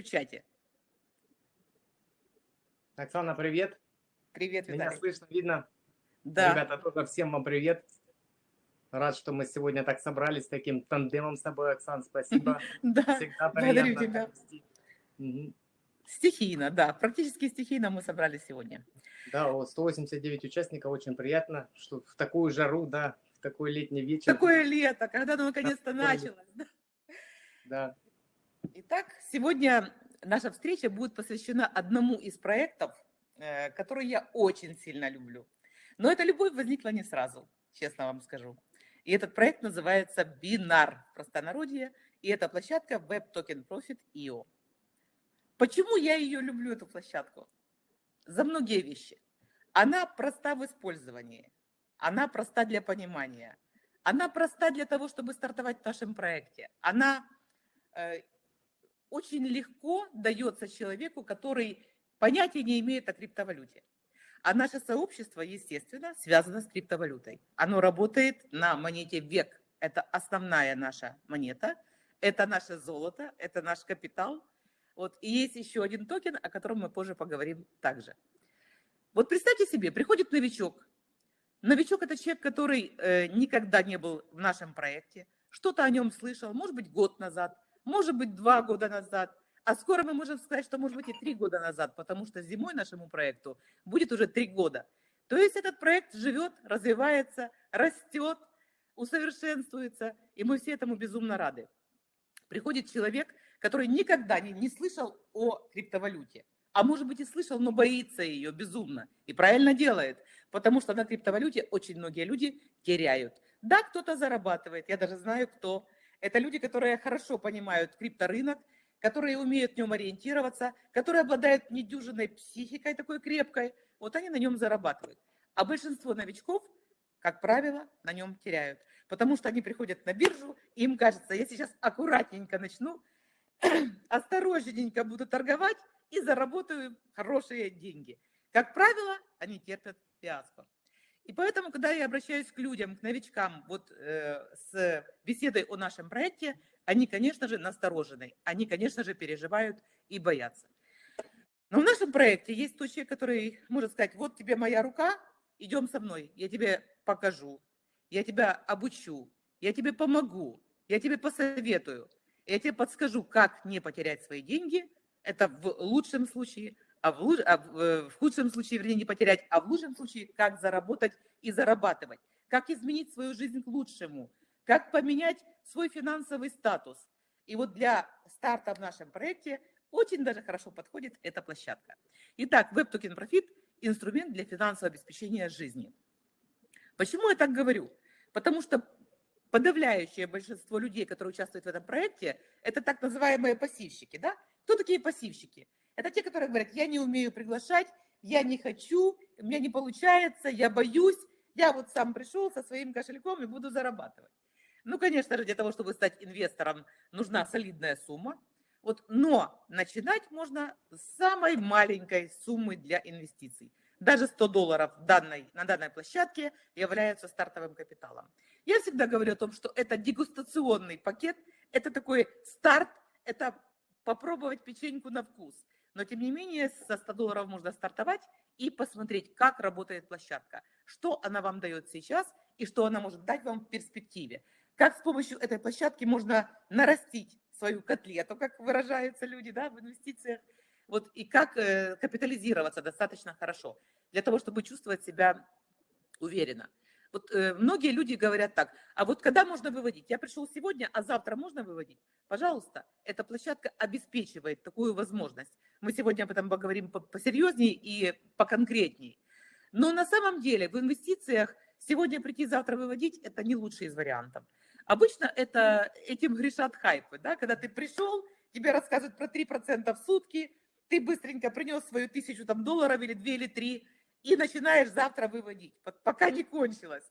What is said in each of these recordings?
в чате. Оксана, привет. Привет, Меня Виталий. слышно, видно? Да, Ребята, тоже всем вам привет. Рад, что мы сегодня так собрались, таким тандемом с тобой, Оксан, спасибо. да, Всегда благодарю приятно. тебя. Мгм. стихийно, да, практически стихийно мы собрались сегодня. Да, вот 189 участников, очень приятно, что в такую жару, да, в такой летний вечер. Такое лето, когда оно наконец-то началось. да. Итак, сегодня наша встреча будет посвящена одному из проектов, э, который я очень сильно люблю. Но эта любовь возникла не сразу, честно вам скажу. И этот проект называется Бинар простонародье, и это площадка Web Token Profit IO. Почему я ее люблю, эту площадку? За многие вещи. Она проста в использовании, она проста для понимания, она проста для того, чтобы стартовать в нашем проекте. Она э, очень легко дается человеку, который понятия не имеет о криптовалюте. А наше сообщество, естественно, связано с криптовалютой. Оно работает на монете век. Это основная наша монета, это наше золото, это наш капитал. Вот. И есть еще один токен, о котором мы позже поговорим также. Вот представьте себе, приходит новичок. Новичок – это человек, который э, никогда не был в нашем проекте, что-то о нем слышал, может быть, год назад, может быть, два года назад, а скоро мы можем сказать, что, может быть, и три года назад, потому что зимой нашему проекту будет уже три года. То есть этот проект живет, развивается, растет, усовершенствуется, и мы все этому безумно рады. Приходит человек, который никогда не, не слышал о криптовалюте, а может быть и слышал, но боится ее безумно, и правильно делает, потому что на криптовалюте очень многие люди теряют. Да, кто-то зарабатывает, я даже знаю, кто. Это люди, которые хорошо понимают крипторынок, которые умеют в нем ориентироваться, которые обладают недюжиной психикой такой крепкой, вот они на нем зарабатывают. А большинство новичков, как правило, на нем теряют, потому что они приходят на биржу, и им кажется, я сейчас аккуратненько начну, осторожненько буду торговать и заработаю хорошие деньги. Как правило, они терпят фиаско. И поэтому, когда я обращаюсь к людям, к новичкам, вот э, с беседой о нашем проекте, они, конечно же, насторожены, они, конечно же, переживают и боятся. Но в нашем проекте есть тот человек, который может сказать, вот тебе моя рука, идем со мной, я тебе покажу, я тебя обучу, я тебе помогу, я тебе посоветую, я тебе подскажу, как не потерять свои деньги, это в лучшем случае, а в, луч- а э, в худшем случае, вернее, не потерять, а в лучшем случае, как заработать и зарабатывать, как изменить свою жизнь к лучшему, как поменять свой финансовый статус. И вот для старта в нашем проекте очень даже хорошо подходит эта площадка. Итак, Web Token Profit – инструмент для финансового обеспечения жизни. Почему я так говорю? Потому что подавляющее большинство людей, которые участвуют в этом проекте, это так называемые пассивщики. Да? Кто такие пассивщики? Это те, которые говорят, я не умею приглашать, я не хочу, у меня не получается, я боюсь, я вот сам пришел со своим кошельком и буду зарабатывать. Ну, конечно же, для того, чтобы стать инвестором, нужна солидная сумма. Вот, но начинать можно с самой маленькой суммы для инвестиций. Даже 100 долларов данной, на данной площадке являются стартовым капиталом. Я всегда говорю о том, что это дегустационный пакет, это такой старт, это попробовать печеньку на вкус. Но тем не менее со 100 долларов можно стартовать и посмотреть, как работает площадка, что она вам дает сейчас и что она может дать вам в перспективе. Как с помощью этой площадки можно нарастить свою котлету, как выражаются люди да, в инвестициях, вот, и как э, капитализироваться достаточно хорошо для того, чтобы чувствовать себя уверенно. Вот э, многие люди говорят так, а вот когда можно выводить? Я пришел сегодня, а завтра можно выводить? Пожалуйста, эта площадка обеспечивает такую возможность. Мы сегодня об этом поговорим по- посерьезнее и поконкретнее. Но на самом деле в инвестициях сегодня прийти, завтра выводить – это не лучший из вариантов. Обычно это этим грешат хайпы, да? когда ты пришел, тебе рассказывают про 3% в сутки, ты быстренько принес свою тысячу там, долларов или две или три, и начинаешь завтра выводить, пок- пока не кончилось.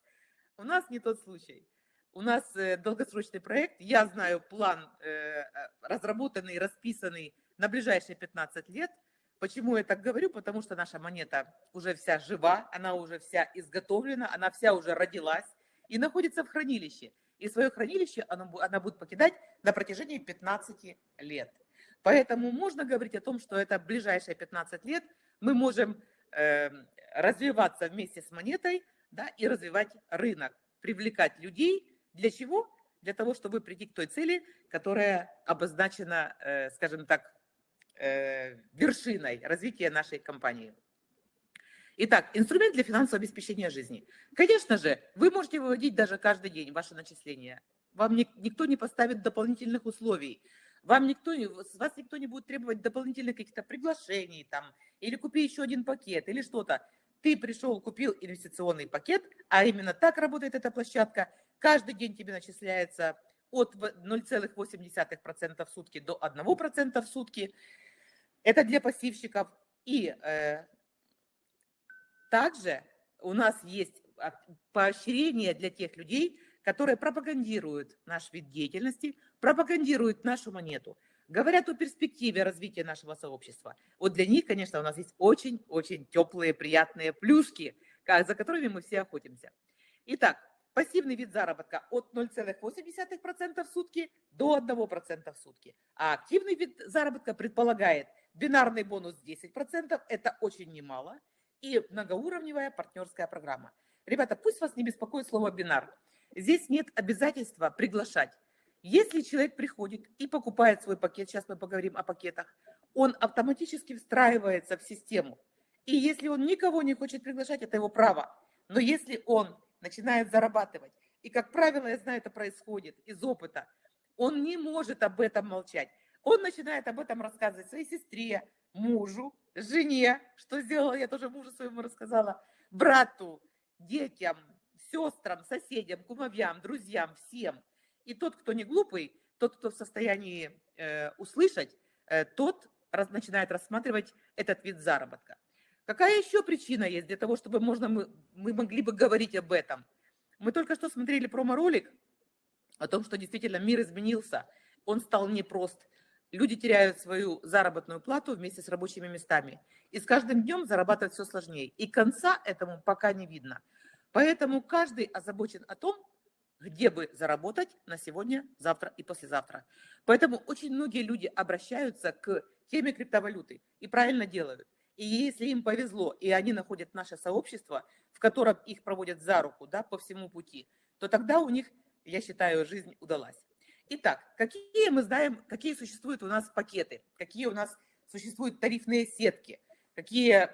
У нас не тот случай. У нас э, долгосрочный проект, я знаю план э, э, разработанный, расписанный на ближайшие 15 лет. Почему я так говорю? Потому что наша монета уже вся жива, она уже вся изготовлена, она вся уже родилась и находится в хранилище. И свое хранилище она, она будет покидать на протяжении 15 лет. Поэтому можно говорить о том, что это ближайшие 15 лет мы можем развиваться вместе с монетой да, и развивать рынок, привлекать людей. Для чего? Для того, чтобы прийти к той цели, которая обозначена, э, скажем так, э, вершиной развития нашей компании. Итак, инструмент для финансового обеспечения жизни. Конечно же, вы можете выводить даже каждый день ваши начисления. Вам никто не поставит дополнительных условий. Вам никто, с вас никто не будет требовать дополнительных каких-то приглашений там, или купи еще один пакет, или что-то. Ты пришел, купил инвестиционный пакет, а именно так работает эта площадка. Каждый день тебе начисляется от 0,8% в сутки до 1% в сутки. Это для пассивщиков. И э, также у нас есть поощрение для тех людей, которые пропагандируют наш вид деятельности, пропагандируют нашу монету, говорят о перспективе развития нашего сообщества. Вот для них, конечно, у нас есть очень-очень теплые, приятные плюшки, за которыми мы все охотимся. Итак, пассивный вид заработка от 0,8% в сутки до 1% в сутки. А активный вид заработка предполагает бинарный бонус 10%, это очень немало, и многоуровневая партнерская программа. Ребята, пусть вас не беспокоит слово «бинар». Здесь нет обязательства приглашать. Если человек приходит и покупает свой пакет, сейчас мы поговорим о пакетах, он автоматически встраивается в систему. И если он никого не хочет приглашать, это его право. Но если он начинает зарабатывать, и, как правило, я знаю, это происходит из опыта, он не может об этом молчать. Он начинает об этом рассказывать своей сестре, мужу, жене, что сделала, я тоже мужу своему рассказала, брату, детям, сестрам, соседям, кумовьям, друзьям, всем. И тот, кто не глупый, тот, кто в состоянии э, услышать, э, тот раз, начинает рассматривать этот вид заработка. Какая еще причина есть для того, чтобы можно, мы, мы могли бы говорить об этом? Мы только что смотрели промо-ролик о том, что действительно мир изменился, он стал непрост. Люди теряют свою заработную плату вместе с рабочими местами. И с каждым днем зарабатывать все сложнее. И конца этому пока не видно. Поэтому каждый озабочен о том, где бы заработать на сегодня, завтра и послезавтра. Поэтому очень многие люди обращаются к теме криптовалюты и правильно делают. И если им повезло, и они находят наше сообщество, в котором их проводят за руку да, по всему пути, то тогда у них, я считаю, жизнь удалась. Итак, какие мы знаем, какие существуют у нас пакеты, какие у нас существуют тарифные сетки, какие,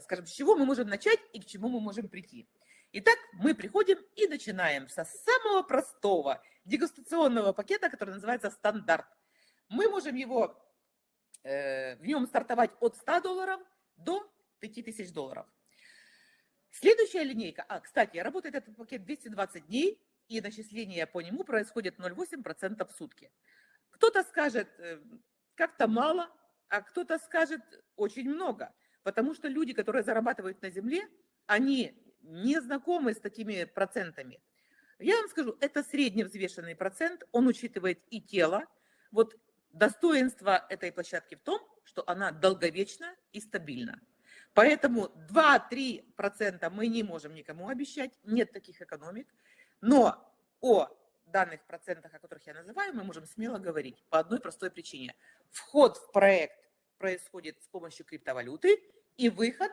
скажем, с чего мы можем начать и к чему мы можем прийти. Итак, мы приходим и начинаем со самого простого дегустационного пакета, который называется «Стандарт». Мы можем его, э, в нем стартовать от 100 долларов до 5000 долларов. Следующая линейка, а, кстати, работает этот пакет 220 дней, и начисление по нему происходит 0,8% в сутки. Кто-то скажет, э, как-то мало, а кто-то скажет, очень много, потому что люди, которые зарабатывают на земле, они не знакомы с такими процентами. Я вам скажу, это средневзвешенный процент, он учитывает и тело. Вот достоинство этой площадки в том, что она долговечна и стабильна. Поэтому 2-3% мы не можем никому обещать, нет таких экономик. Но о данных процентах, о которых я называю, мы можем смело говорить по одной простой причине. Вход в проект происходит с помощью криптовалюты и выход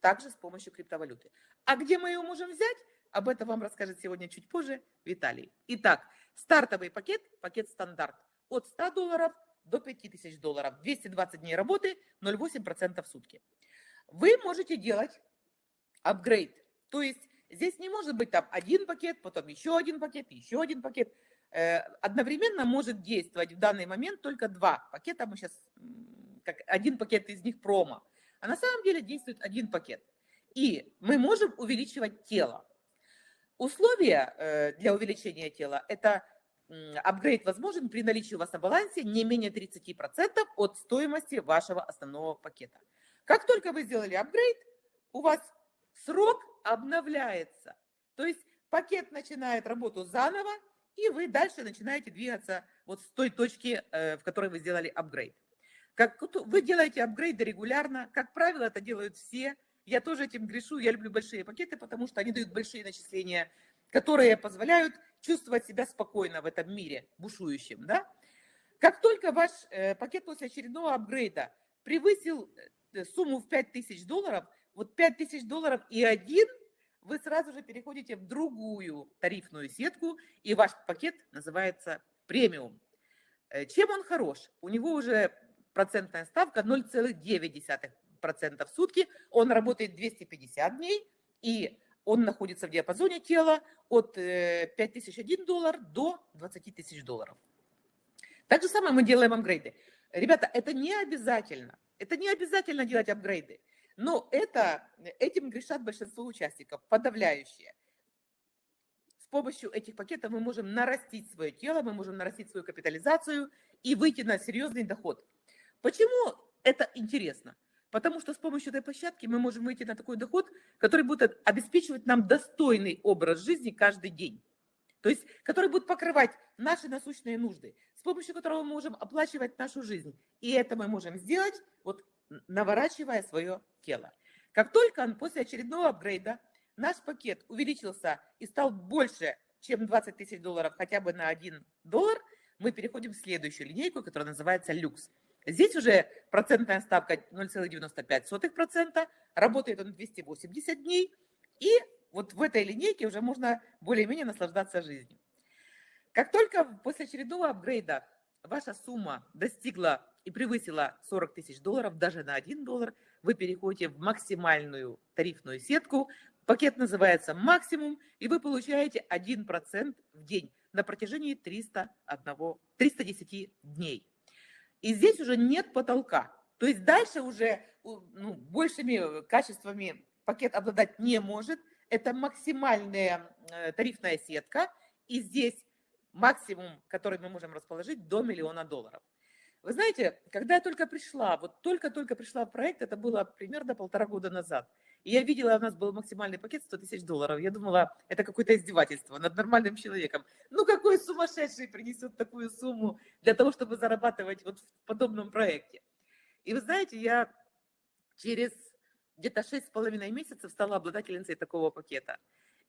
также с помощью криптовалюты. А где мы ее можем взять? Об этом вам расскажет сегодня чуть позже Виталий. Итак, стартовый пакет, пакет стандарт от 100 долларов до 5000 долларов. 220 дней работы, 0,8% в сутки. Вы можете делать апгрейд. То есть здесь не может быть там один пакет, потом еще один пакет, еще один пакет. Э, одновременно может действовать в данный момент только два пакета. Мы сейчас, как один пакет из них промо. А на самом деле действует один пакет. И мы можем увеличивать тело. Условия э, для увеличения тела – это апгрейд возможен при наличии у вас на балансе не менее 30% от стоимости вашего основного пакета. Как только вы сделали апгрейд, у вас срок обновляется. То есть пакет начинает работу заново, и вы дальше начинаете двигаться вот с той точки, э, в которой вы сделали апгрейд. Как вы делаете апгрейды регулярно, как правило, это делают все. Я тоже этим грешу, я люблю большие пакеты, потому что они дают большие начисления, которые позволяют чувствовать себя спокойно в этом мире бушующем. Да? Как только ваш э, пакет после очередного апгрейда превысил э, сумму в 5000 долларов, вот 5000 долларов и один, вы сразу же переходите в другую тарифную сетку, и ваш пакет называется премиум. Э, чем он хорош? У него уже процентная ставка 0,9% в сутки, он работает 250 дней, и он находится в диапазоне тела от 5001 доллар до 20 тысяч долларов. Так же самое мы делаем апгрейды. Ребята, это не обязательно. Это не обязательно делать апгрейды. Но это, этим грешат большинство участников, подавляющие. С помощью этих пакетов мы можем нарастить свое тело, мы можем нарастить свою капитализацию и выйти на серьезный доход. Почему это интересно? Потому что с помощью этой площадки мы можем выйти на такой доход, который будет обеспечивать нам достойный образ жизни каждый день. То есть, который будет покрывать наши насущные нужды, с помощью которого мы можем оплачивать нашу жизнь. И это мы можем сделать, вот наворачивая свое тело. Как только после очередного апгрейда наш пакет увеличился и стал больше, чем 20 тысяч долларов хотя бы на 1 доллар, мы переходим в следующую линейку, которая называется люкс. Здесь уже процентная ставка 0,95%, работает он 280 дней, и вот в этой линейке уже можно более-менее наслаждаться жизнью. Как только после очередного апгрейда ваша сумма достигла и превысила 40 тысяч долларов, даже на 1 доллар, вы переходите в максимальную тарифную сетку. Пакет называется «Максимум», и вы получаете 1% в день на протяжении 301, 310 дней. И здесь уже нет потолка. То есть дальше уже ну, большими качествами пакет обладать не может – это максимальная э, тарифная сетка, и здесь максимум, который мы можем расположить, до миллиона долларов. Вы знаете, когда я только пришла, вот только-только пришла в проект, это было примерно полтора года назад, и я видела, у нас был максимальный пакет 100 тысяч долларов. Я думала, это какое-то издевательство над нормальным человеком. Ну, какой сумасшедший принесет такую сумму для того, чтобы зарабатывать вот в подобном проекте? И вы знаете, я через где-то шесть с половиной месяцев стала обладательницей такого пакета.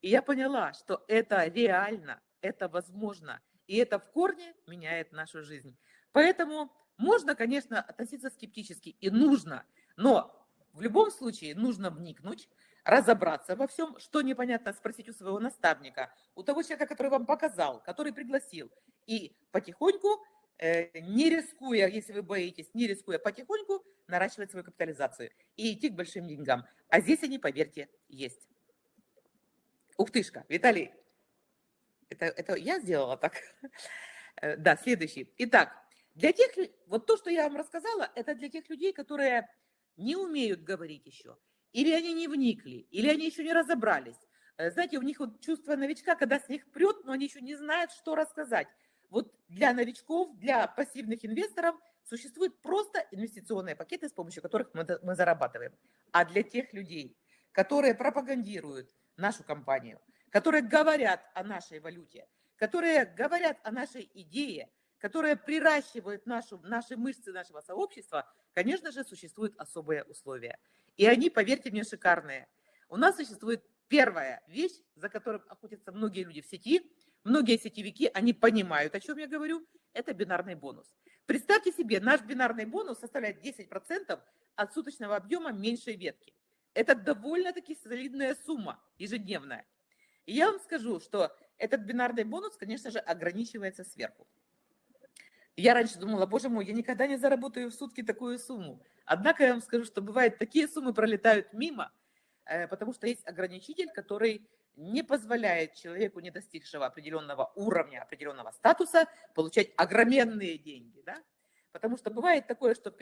И я поняла, что это реально, это возможно, и это в корне меняет нашу жизнь. Поэтому можно, конечно, относиться скептически, и нужно, но в любом случае нужно вникнуть, разобраться во всем, что непонятно, спросить у своего наставника, у того человека, который вам показал, который пригласил, и потихоньку, э, не рискуя, если вы боитесь, не рискуя потихоньку, наращивать свою капитализацию и идти к большим деньгам. А здесь они, поверьте, есть. Ух тышка, Виталий, это, это я сделала так? Э, да, следующий. Итак, для тех, вот то, что я вам рассказала, это для тех людей, которые не умеют говорить еще, или они не вникли, или они еще не разобрались. Э, знаете, у них вот чувство новичка, когда с них прет, но они еще не знают, что рассказать. Вот для новичков, для пассивных инвесторов Существуют просто инвестиционные пакеты, с помощью которых мы, мы зарабатываем. А для тех людей, которые пропагандируют нашу компанию, которые говорят о нашей валюте, которые говорят о нашей идее, которые приращивают нашу, наши мышцы нашего сообщества, конечно же, существуют особые условия. И они, поверьте мне, шикарные. У нас существует первая вещь, за которым охотятся многие люди в сети, многие сетевики, они понимают, о чем я говорю, это бинарный бонус. Представьте себе, наш бинарный бонус составляет 10% от суточного объема меньшей ветки. Это довольно-таки солидная сумма ежедневная. И я вам скажу, что этот бинарный бонус, конечно же, ограничивается сверху. Я раньше думала, боже мой, я никогда не заработаю в сутки такую сумму. Однако я вам скажу, что бывает, такие суммы пролетают мимо, э, потому что есть ограничитель, который не позволяет человеку, не достигшего определенного уровня, определенного статуса, получать огроменные деньги. Да? Потому что бывает такое, что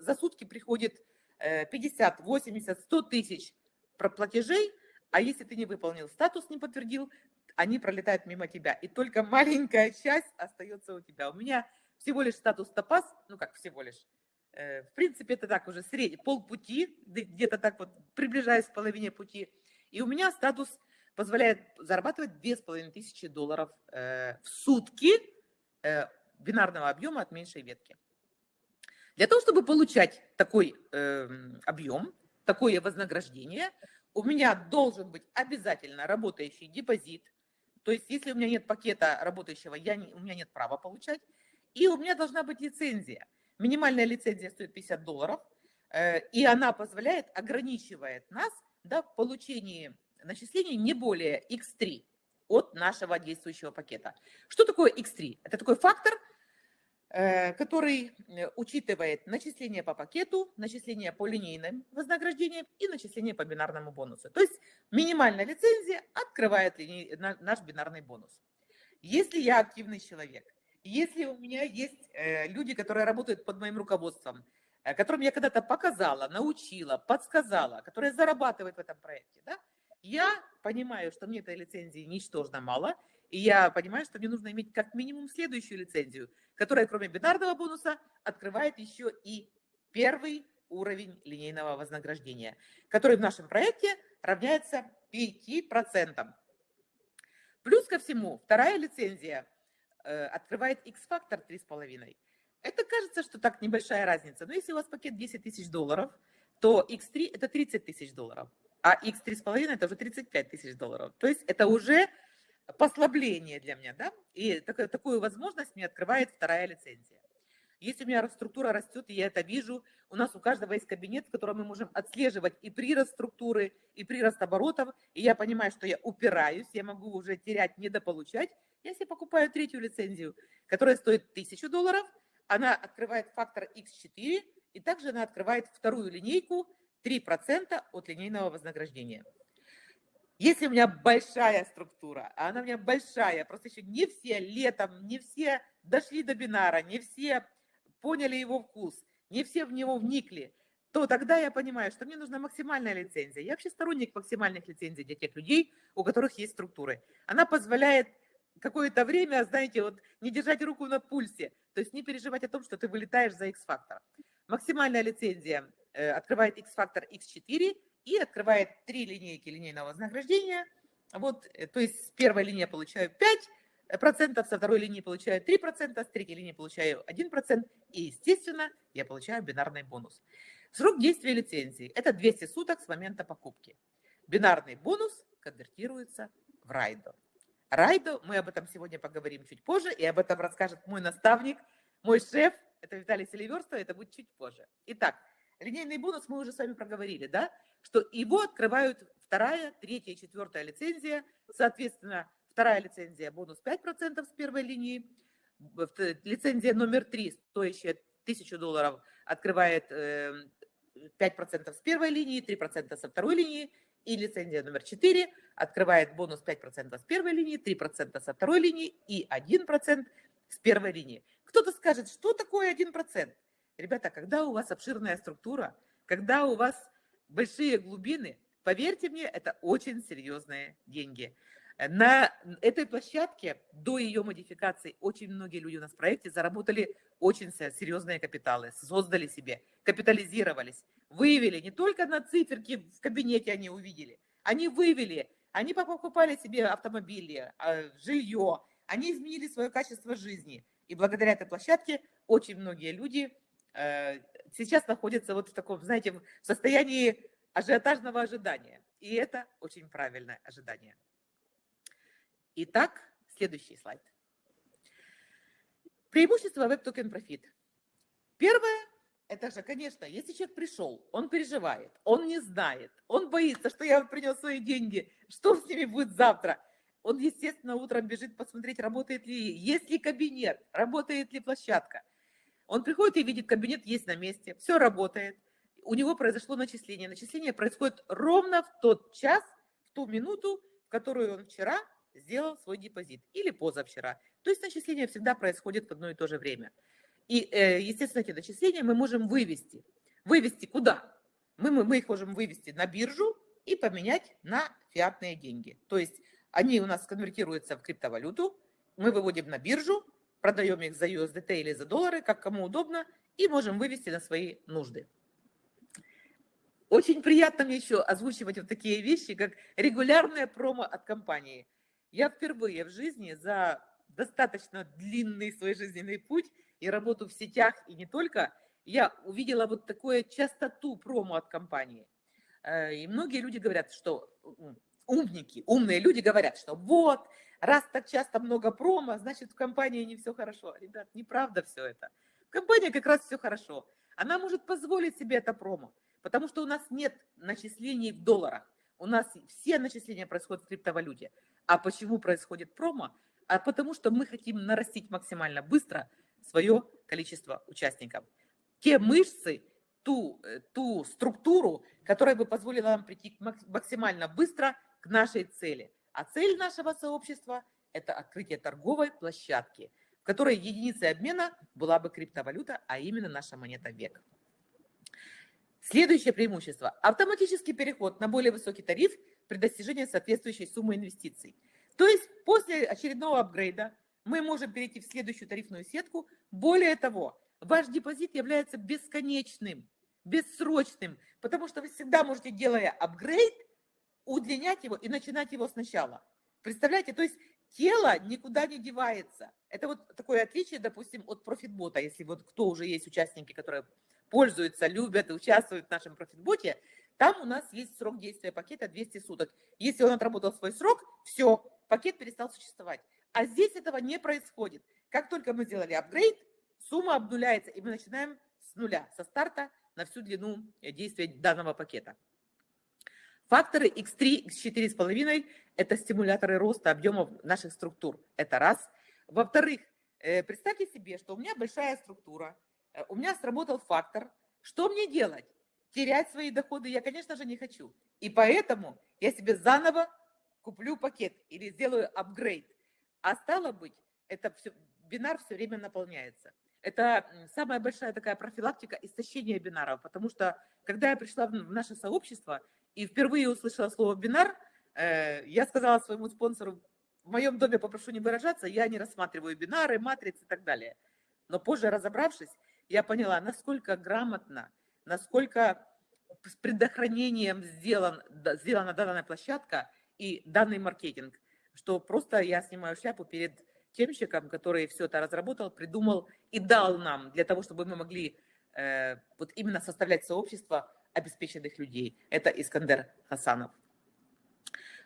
за сутки приходит 50, 80, 100 тысяч платежей, а если ты не выполнил статус, не подтвердил, они пролетают мимо тебя. И только маленькая часть остается у тебя. У меня всего лишь статус топаз, ну как всего лишь, э, в принципе, это так уже средний, полпути, где-то так вот приближаясь к половине пути. И у меня статус позволяет зарабатывать 2500 долларов э, в сутки э, бинарного объема от меньшей ветки. Для того, чтобы получать такой э, объем, такое вознаграждение, у меня должен быть обязательно работающий депозит. То есть, если у меня нет пакета работающего, я не, у меня нет права получать. И у меня должна быть лицензия. Минимальная лицензия стоит 50 долларов, э, и она позволяет, ограничивает нас да, в получении начислений не более X3 от нашего действующего пакета. Что такое X3? Это такой фактор, э, который э, учитывает начисление по пакету, начисление по линейным вознаграждениям и начисление по бинарному бонусу. То есть минимальная лицензия открывает наш бинарный бонус. Если я активный человек, если у меня есть э, люди, которые работают под моим руководством, которым я когда-то показала, научила, подсказала, которые зарабатывают в этом проекте, да, я понимаю, что мне этой лицензии ничтожно мало, и я понимаю, что мне нужно иметь как минимум следующую лицензию, которая кроме бинарного бонуса открывает еще и первый уровень линейного вознаграждения, который в нашем проекте равняется 5%. Плюс ко всему, вторая лицензия э, открывает X-фактор 3,5. Это кажется, что так небольшая разница, но если у вас пакет 10 тысяч долларов, то X3 это 30 тысяч долларов а x3,5 это уже 35 тысяч долларов. То есть это уже послабление для меня, да, и такую, такую возможность мне открывает вторая лицензия. Если у меня структура растет, и я это вижу, у нас у каждого есть кабинет, в котором мы можем отслеживать и прирост структуры, и прирост оборотов, и я понимаю, что я упираюсь, я могу уже терять, недополучать, я себе покупаю третью лицензию, которая стоит 1000 долларов, она открывает фактор X4, и также она открывает вторую линейку, 3% от линейного вознаграждения. Если у меня большая структура, а она у меня большая, просто еще не все летом, не все дошли до бинара, не все поняли его вкус, не все в него вникли, то тогда я понимаю, что мне нужна максимальная лицензия. Я вообще сторонник максимальных лицензий для тех людей, у которых есть структуры. Она позволяет какое-то время, знаете, вот не держать руку на пульсе, то есть не переживать о том, что ты вылетаешь за X-фактор. Максимальная лицензия Э, открывает X-фактор X4 и открывает три линейки линейного вознаграждения. Вот, э, то есть с первой линии я получаю 5%, со второй линии получаю 3%, с третьей линии получаю 1%, и, естественно, я получаю бинарный бонус. Срок действия лицензии – это 200 суток с момента покупки. Бинарный бонус конвертируется в райдо. Райдо, мы об этом сегодня поговорим чуть позже, и об этом расскажет мой наставник, мой шеф, это Виталий Селиверстов, это будет чуть позже. Итак, Линейный бонус мы уже с вами проговорили, да, что его открывают вторая, третья и четвертая лицензия, соответственно, вторая лицензия бонус 5% с первой линии, лицензия номер три, стоящая 1000 долларов, открывает 5% эм, с первой линии, 3% со второй линии, и лицензия номер 4 открывает бонус 5% с первой линии, 3% со второй линии и 1% с первой линии. Кто-то скажет, что такое 1%? Ребята, когда у вас обширная структура, когда у вас большие глубины, поверьте мне, это очень серьезные деньги. На этой площадке до ее модификации очень многие люди у нас в проекте заработали очень серьезные капиталы, создали себе, капитализировались, вывели не только на циферки в кабинете они увидели, они вывели, они покупали себе автомобили, а, жилье, они изменили свое качество жизни. И благодаря этой площадке очень многие люди Э, сейчас находится вот в таком, знаете, в состоянии ажиотажного ожидания. И это очень правильное ожидание. Итак, следующий слайд. Преимущество Web Token Profit. Первое, это же, конечно, если человек пришел, он переживает, он не знает, он боится, что я принес свои деньги, что с ними будет завтра. Он, естественно, утром бежит посмотреть, работает ли, есть ли кабинет, работает ли площадка – он приходит и видит, кабинет есть на месте, все работает. У него произошло начисление. Начисление происходит ровно в тот час, в ту минуту, в которую он вчера сделал свой депозит или позавчера. То есть начисление всегда происходит в одно и то же время. И, э, естественно, эти начисления мы можем вывести. Вывести куда? Мы, мы, мы их можем вывести на биржу и поменять на фиатные деньги. То есть они у нас конвертируются в криптовалюту, мы выводим на биржу, продаем их за USDT или за доллары, как кому удобно, и можем вывести на свои нужды. Очень приятно мне еще озвучивать вот такие вещи, как регулярная промо от компании. Я впервые в жизни за достаточно длинный свой жизненный путь и работу в сетях, и не только, я увидела вот такую частоту промо от компании. Э, и многие люди говорят, что умники, умные люди говорят, что вот, раз так часто много промо, значит в компании не все хорошо. Ребят, неправда все это. В компании как раз все хорошо. Она может позволить себе это промо, потому что у нас нет начислений в долларах. У нас все начисления происходят в криптовалюте. А почему происходит промо? А потому что мы хотим нарастить максимально быстро свое количество участников. Те мышцы, ту, э, ту структуру, которая бы позволила нам прийти максимально быстро к нашей цели. А цель нашего сообщества – это открытие торговой площадки, в которой единицей обмена была бы криптовалюта, а именно наша монета век. Следующее преимущество – автоматический переход на более высокий тариф при достижении соответствующей суммы инвестиций. То есть после очередного апгрейда мы можем перейти в следующую тарифную сетку. Более того, ваш депозит является бесконечным бессрочным, потому что вы всегда можете, делая апгрейд, удлинять его и начинать его сначала. Представляете, то есть тело никуда не девается. Это вот такое отличие, допустим, от профитбота, если вот кто уже есть участники, которые пользуются, любят и участвуют в нашем профитботе, там у нас есть срок действия пакета 200 суток. Если он отработал свой срок, все, пакет перестал существовать. А здесь этого не происходит. Как только мы сделали апгрейд, сумма обнуляется, и мы начинаем с нуля, со старта на всю длину э, действия данного пакета. Факторы X3, X4,5 – это стимуляторы роста объемов наших структур. Это раз. Во-вторых, э, представьте себе, что у меня большая структура, э, у меня сработал фактор. Что мне делать? Терять свои доходы я, конечно же, не хочу. И поэтому я себе заново куплю пакет или сделаю апгрейд. А стало быть, это все, бинар все время наполняется это самая большая такая профилактика истощения бинаров, потому что когда я пришла в наше сообщество и впервые услышала слово бинар, э, я сказала своему спонсору, в моем доме попрошу не выражаться, я не рассматриваю бинары, матрицы и так далее. Но позже разобравшись, я поняла, насколько грамотно, насколько с предохранением сделан, сделана данная площадка и данный маркетинг, что просто я снимаю шляпу перед темщиком, который все это разработал, придумал и дал нам для того, чтобы мы могли э, вот именно составлять сообщество обеспеченных людей. Это Искандер Хасанов.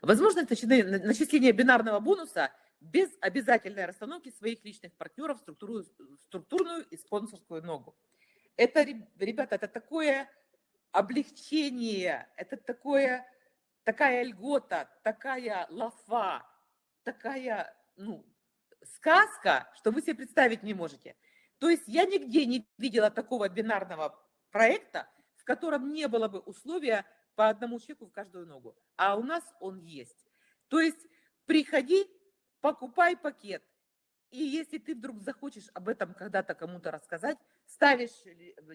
Возможность начисления бинарного бонуса без обязательной расстановки своих личных партнеров в структуру, структурную и спонсорскую ногу. Это, ребята, это такое облегчение, это такое, такая льгота, такая лафа, такая, ну, сказка, что вы себе представить не можете. То есть я нигде не видела такого бинарного проекта, в котором не было бы условия по одному чеку в каждую ногу. А у нас он есть. То есть приходи, покупай пакет. И если ты вдруг захочешь об этом когда-то кому-то рассказать, ставишь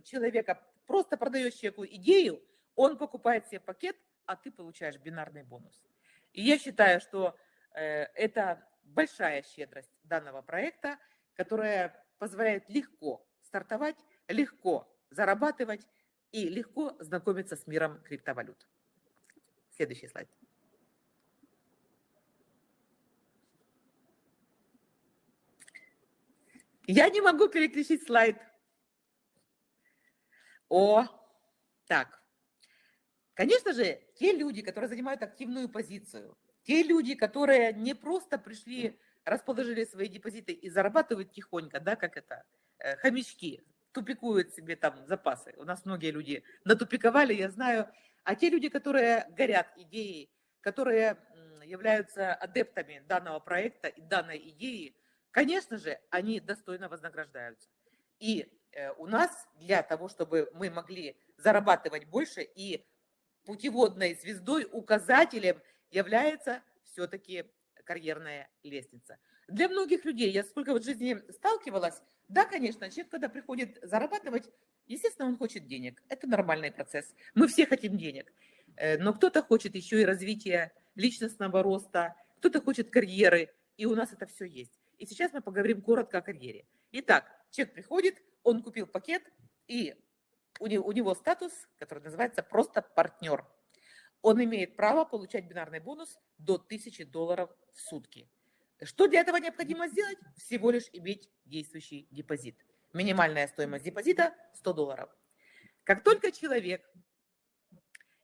человека, просто продаешь человеку идею, он покупает себе пакет, а ты получаешь бинарный бонус. И я считаю, что э, это большая щедрость данного проекта, которая позволяет легко стартовать, легко зарабатывать и легко знакомиться с миром криптовалют. Следующий слайд. Я не могу переключить слайд. О, так. Конечно же, те люди, которые занимают активную позицию, те люди, которые не просто пришли, расположили свои депозиты и зарабатывают тихонько, да, как это, э, хомячки, тупикуют себе там запасы. У нас многие люди натупиковали, я знаю. А те люди, которые горят идеей, которые являются адептами данного проекта и данной идеи, конечно же, они достойно вознаграждаются. И э, у нас для того, чтобы мы могли зарабатывать больше и путеводной звездой, указателем – является все-таки карьерная лестница. Для многих людей, я сколько в жизни сталкивалась, да, конечно, человек, когда приходит зарабатывать, естественно, он хочет денег. Это нормальный процесс. Мы все хотим денег. Э, но кто-то хочет еще и развития личностного роста, кто-то хочет карьеры, и у нас это все есть. И сейчас мы поговорим коротко о карьере. Итак, человек приходит, он купил пакет, и у него, у него статус, который называется просто партнер он имеет право получать бинарный бонус до 1000 долларов в сутки. Что для этого необходимо сделать? Всего лишь иметь действующий депозит. Минимальная стоимость депозита 100 долларов. Как только человек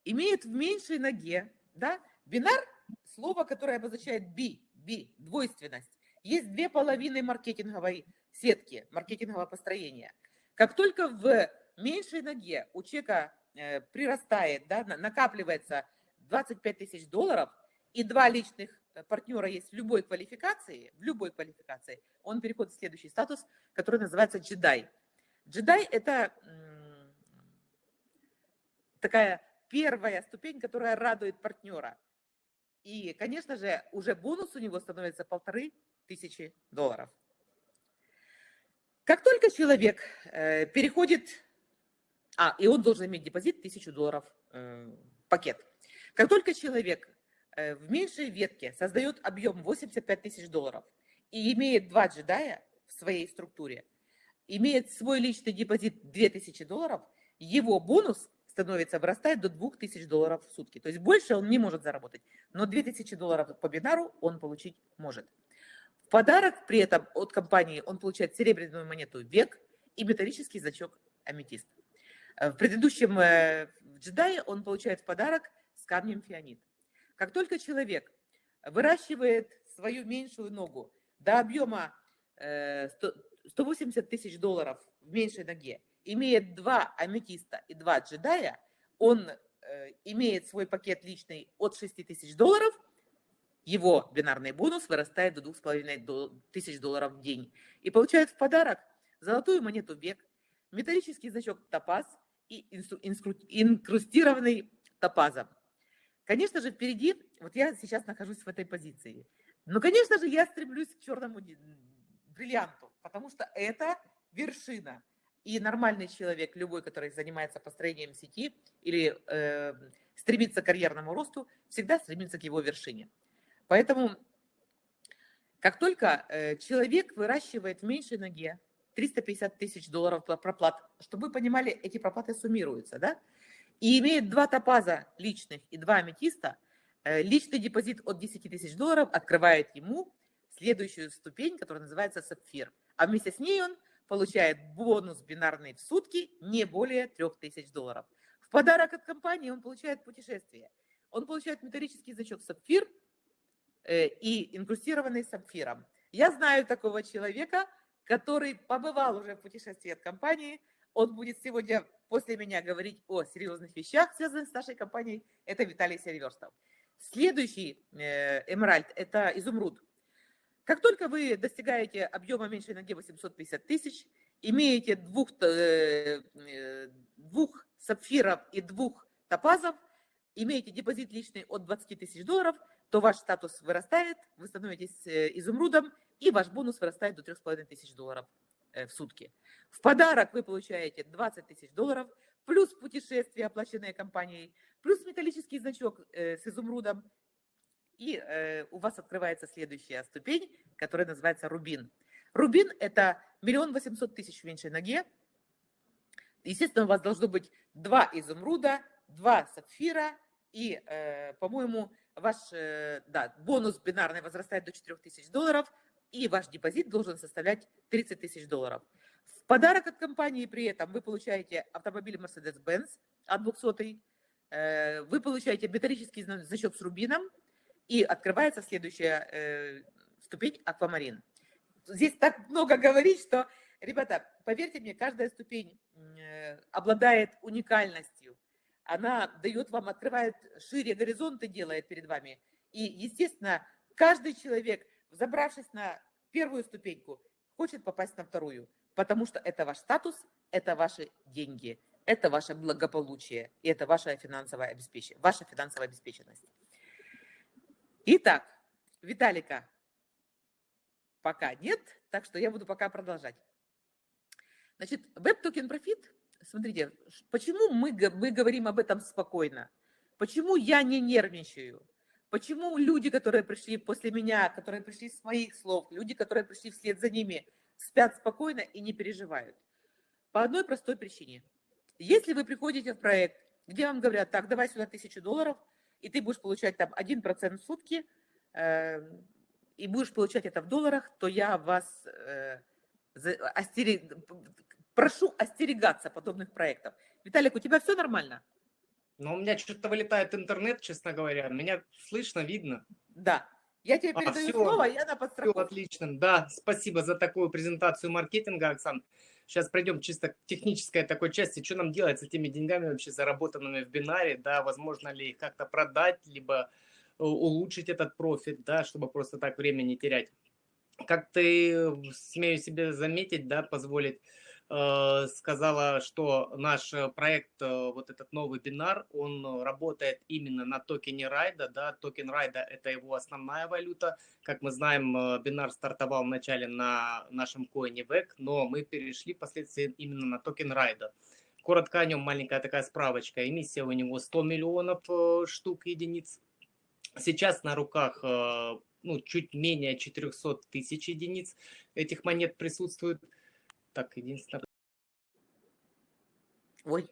имеет в меньшей ноге, да, бинар, слово, которое обозначает B, двойственность. Есть две половины маркетинговой сетки, маркетингового построения. Как только в меньшей ноге у человека прирастает, да, накапливается 25 тысяч долларов, и два личных э, партнера есть в любой квалификации, в любой квалификации, он переходит в следующий статус, который называется джедай. Джедай – это такая первая ступень, которая радует партнера. И, конечно же, уже бонус у него становится полторы тысячи долларов. Как только человек э, переходит, а, и он должен иметь депозит тысячу долларов э, пакет. Как только человек э, в меньшей ветке создает объем 85 тысяч долларов и имеет два джедая в своей структуре, имеет свой личный депозит 2000 долларов, его бонус становится, вырастает до 2000 долларов в сутки. То есть больше он не может заработать, но 2000 долларов по бинару он получить может. В подарок при этом от компании он получает серебряную монету «Век» и металлический значок «Аметист». В предыдущем э, джедае он получает в подарок с камнем фианит. Как только человек выращивает свою меньшую ногу до объема 180 э, тысяч долларов в меньшей ноге, имеет два аметиста и два джедая, он э, имеет свой пакет личный от 6 тысяч долларов, его бинарный бонус вырастает до 2,5 тысяч долларов в день. И получает в подарок золотую монету век, металлический значок топаз и инкрустированный топазом. Конечно же, впереди, вот я сейчас нахожусь в этой позиции. Но, конечно же, я стремлюсь к черному бриллианту, потому что это вершина. И нормальный человек, любой, который занимается построением сети или э, стремится к карьерному росту, всегда стремится к его вершине. Поэтому, как только э, человек выращивает в меньшей ноге 350 тысяч долларов проплат, чтобы вы понимали, эти проплаты суммируются, да, и имеет два топаза личных и два аметиста, э, личный депозит от 10 тысяч долларов открывает ему следующую ступень, которая называется сапфир. А вместе с ней он получает бонус бинарный в сутки не более 3000 долларов. В подарок от компании он получает путешествие. Он получает металлический значок сапфир э, и инкрустированный сапфиром. Я знаю такого человека, который побывал уже в путешествии от компании. Он будет сегодня после меня говорить о серьезных вещах, связанных с нашей компанией. Это Виталий Сильверстов. Следующий э, эмеральд – это изумруд. Как только вы достигаете объема меньшей ноги 850 тысяч, имеете двух, э, э, двух сапфиров и двух топазов, имеете депозит личный от 20 тысяч долларов, то ваш статус вырастает, вы становитесь изумрудом, и ваш бонус вырастает до 3,5 тысяч долларов в сутки. В подарок вы получаете 20 тысяч долларов, плюс путешествие, оплаченное компанией, плюс металлический значок с изумрудом и э, у вас открывается следующая ступень, которая называется рубин. Рубин – это миллион восемьсот тысяч в меньшей ноге. Естественно, у вас должно быть два изумруда, два сапфира, и, э, по-моему, ваш э, да, бонус бинарный возрастает до 4000 долларов, и ваш депозит должен составлять 30 тысяч долларов. В подарок от компании при этом вы получаете автомобиль Mercedes-Benz от 200 э, вы получаете металлический значок с рубином, и открывается следующая э, ступень аквамарин. Здесь так много говорить, что, ребята, поверьте мне, каждая ступень э, обладает уникальностью. Она дает вам, открывает шире горизонты, делает перед вами. И, естественно, каждый человек, забравшись на первую ступеньку, хочет попасть на вторую, потому что это ваш статус, это ваши деньги, это ваше благополучие, и это ваша финансовая обеспечение, ваша финансовая обеспеченность. Итак, Виталика пока нет, так что я буду пока продолжать. Значит, Web Token Profit, смотрите, почему мы, мы говорим об этом спокойно? Почему я не нервничаю? Почему люди, которые пришли после меня, которые пришли с моих слов, люди, которые пришли вслед за ними, спят спокойно и не переживают? По одной простой причине. Если вы приходите в проект, где вам говорят, так, давай сюда тысячу долларов – и ты будешь получать там 1% в сутки, э, и будешь получать это в долларах, то я вас э, остерег... прошу остерегаться подобных проектов. Виталик, у тебя все нормально? Ну, у меня что-то вылетает интернет, честно говоря. Меня слышно, видно. Да. Я тебе А, передаю всё. слово, я на Все подстраховке. отлично. Да, спасибо за такую презентацию маркетинга, Оксан. Сейчас пройдем чисто к технической такой части. Что нам делать с этими деньгами вообще заработанными в бинаре, да, возможно ли их как-то продать, либо э, улучшить этот профит, да, чтобы просто так время не терять. Как ты, э, смею себе заметить, да, позволить, сказала, что наш э, проект, э, вот этот новый бинар, он э, работает именно на токене Raido, да, токен Raido – это его основная валюта, как мы знаем, э, бинар стартовал вначале на нашем коине BEC, но мы перешли впоследствии именно на токен Raido. Коротко о нем маленькая такая справочка. Эмиссия у него 100 миллионов э, штук единиц. Сейчас на руках э, ну, чуть менее 400 тысяч единиц этих монет присутствует. Так, единственное, Ой.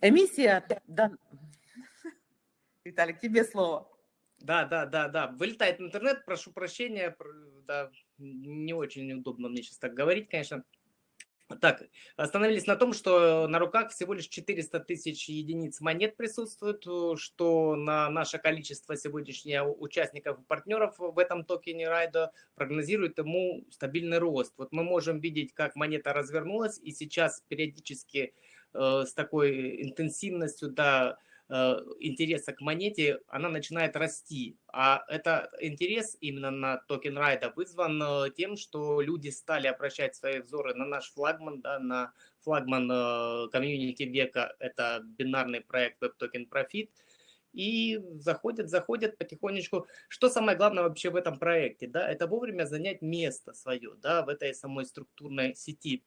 Эмиссия, да. Виталик, тебе слово. Да, да, да, да. Вылетает интернет, прошу прощения. пр- Да, не очень удобно мне сейчас так говорить, конечно. Так, остановились на том, что на руках всего лишь 400 тысяч единиц монет присутствует, э, что на наше количество сегодняшних участников и партнеров в этом токене райда прогнозирует ему стабильный рост. Вот мы можем видеть, как монета развернулась, и сейчас периодически э, с такой интенсивностью, да, интереса к монете, она начинает расти. А это интерес именно на токен райда вызван э, тем, что люди стали обращать свои взоры на наш флагман, да, на флагман э, комьюнити века, это бинарный проект Web Token Profit, и заходят, заходят потихонечку. Что самое главное вообще в этом проекте, да, это вовремя занять место свое, да, в этой самой структурной сети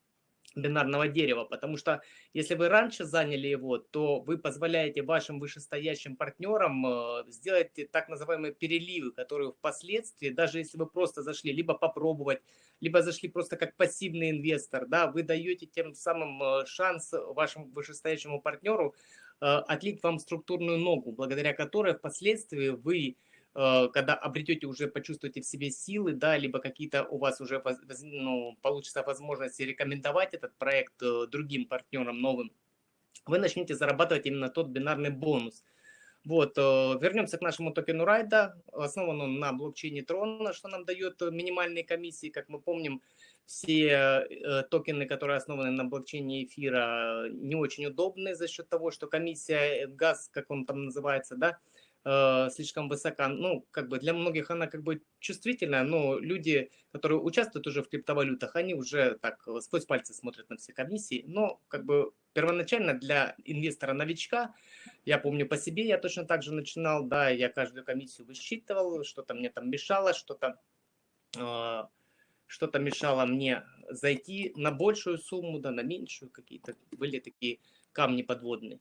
бинарного дерева, потому что если вы раньше заняли его, то вы позволяете вашим вышестоящим партнерам э, сделать так называемые переливы, которые впоследствии, даже если вы просто зашли, либо попробовать, либо зашли просто как пассивный инвестор, да, вы даете тем самым э, шанс вашему вышестоящему партнеру э, отлить вам структурную ногу, благодаря которой впоследствии вы когда обретете уже, почувствуете в себе силы, да, либо какие-то у вас уже ну, получится возможность рекомендовать этот проект э, другим партнерам новым, вы начнете зарабатывать именно тот бинарный бонус. Вот, э, вернемся к нашему токену райда. Основан он на блокчейне Трона, что нам дает э, минимальные комиссии. Как мы помним, все э, токены, которые основаны на блокчейне эфира, не очень удобны за счет того, что комиссия, э, газ, как он там называется, да, э, слишком высока. Ну, как бы для многих она как бы чувствительная, но люди, которые участвуют уже в криптовалютах, они уже так э, сквозь пальцы смотрят на все комиссии. Но как бы первоначально для инвестора-новичка, я помню по себе, я точно так же начинал, да, я каждую комиссию высчитывал, что-то мне там мешало, что-то э, что-то мешало мне зайти на большую сумму, да, на меньшую, какие-то были такие камни подводные.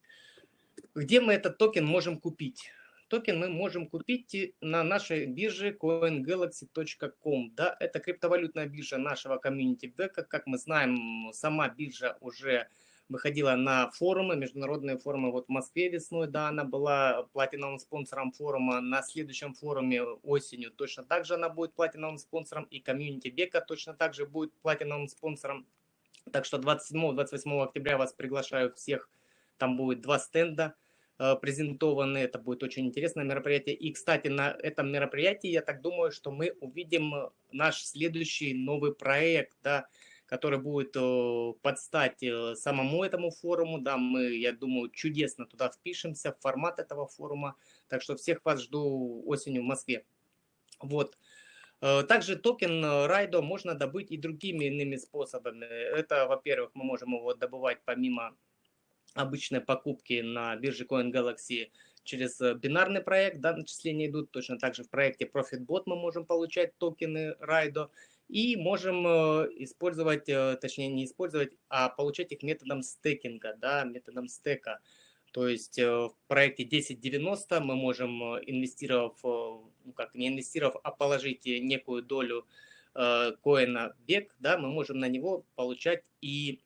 Где мы этот токен можем купить? Токен мы можем купить на нашей бирже coingalaxy.com. Да, это криптовалютная биржа нашего комьюнити BEC'а. Как мы знаем, сама биржа уже выходила на форумы, международные форумы. Вот в Москве весной, да, она была платиновым спонсором форума. На следующем форуме осенью точно так же она будет платиновым спонсором. И комьюнити BEC'а точно так же будет платиновым спонсором. Так что 27-28 октября вас приглашаю всех. Там будет два стенда презентованы. Это будет очень интересное мероприятие. И, кстати, на этом мероприятии, я так думаю, что мы увидим э, наш следующий новый проект, да, который будет э, под стать э, самому этому форуму. Да, мы, я думаю, чудесно туда впишемся, в формат этого форума. Так что всех вас жду осенью в Москве. Вот. Э, Также токен э, Райдо можно добыть и другими иными способами. Это, во-первых, мы можем его добывать помимо обычной покупки на бирже CoinGalaxy через э, бинарный проект, да, начисления идут. Точно так же в проекте ProfitBot мы можем получать токены Райдо и можем э, использовать, э, точнее не использовать, а получать их методом стекинга, да, методом стека. То есть в проекте 1090 мы можем, инвестировав, ну как не инвестировав, а положить некую долю э, коина BEC, да, мы можем на него получать и